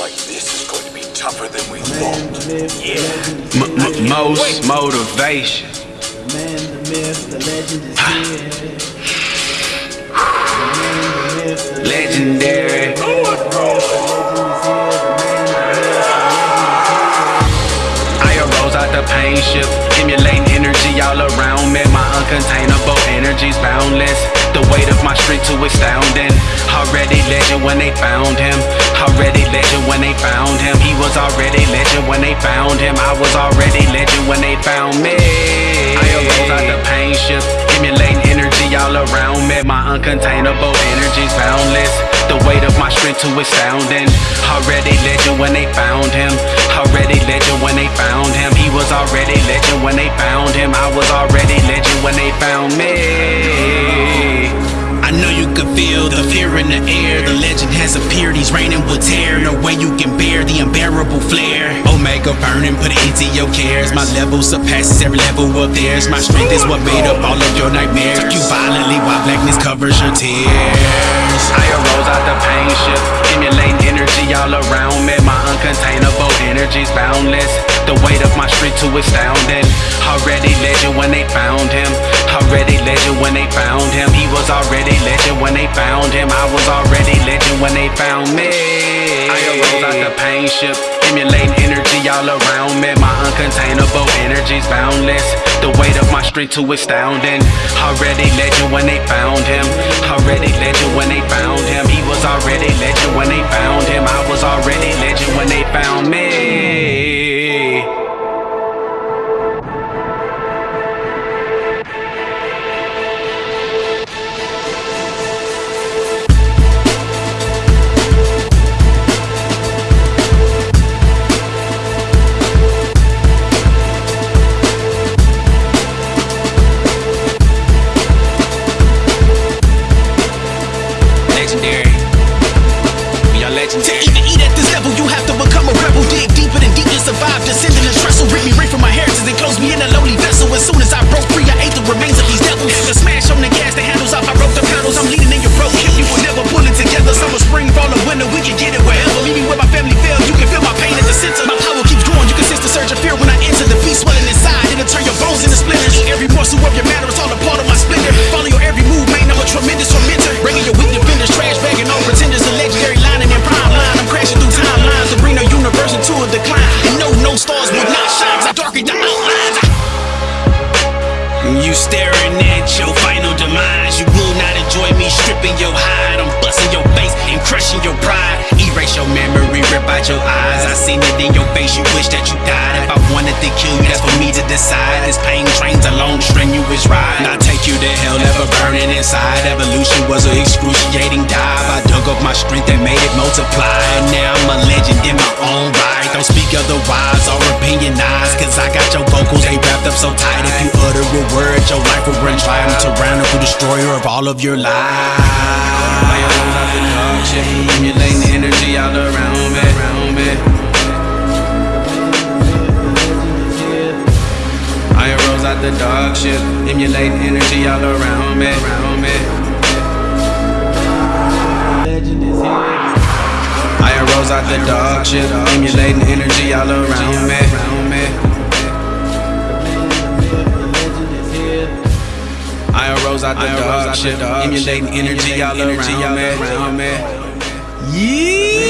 like this is going to be tougher than we thought. Yeah. M- m- most motivation. Ah. Man, the myth, the legend is here. The man, the myth, the Legendary. legend is here. The man, the myth, I arose out the pain ship, emulating energy all around me. My uncontainable energy's boundless. The weight of my street too astounding. Already legend when they found him. Legend when they found him. He was already legend when they found him. I was already legend when they found me. I arose out the pain ship, emulating energy all around me. My uncontainable energy's boundless. The weight of my strength too astounding. Already legend when they found him. The air. The legend has appeared, he's reigning with tear. No way you can bear the unbearable flare. Omega burning, put it into your cares. My level surpasses every level of theirs. My strength is what made up all of your nightmares. Took you violently while blackness covers your tears. I arose out the pain ship, emulating energy all around me. My uncontainable energy's boundless. The weight of my street too astounding. Already legend when they found him. Already legend when they found him. He was already legend when they found him. I was already legend when they found me. I arose out the pain ship, emulating energy all around me. My uncontainable energy's boundless. The weight of my street too astounding. Already legend when they found him. We staring at your final demise. You will not enjoy me stripping your hide. I'm busting your face and crushing your pride. Erase your memory, rip out your eyes. I seen it in your face. You wish that you died. If I wanted to kill you, that's for me to decide. This pain trains a long strenuous ride. I take you to hell, never burning inside. Evolution was an excruciating dive. I dug up my strength and made it multiply. Now I'm a legend in my own right. Don't speak otherwise or opinionize. Cause I got your vocals, they wrapped up so tight. All of your lives. I arose out the dog shit, emulating energy all around me. I arose out the dog shit, emulating energy all around me. Around me. I arose out the dog shit, emulating energy all around me. I arose out the dog shit, emulating energy all around me. Yeah.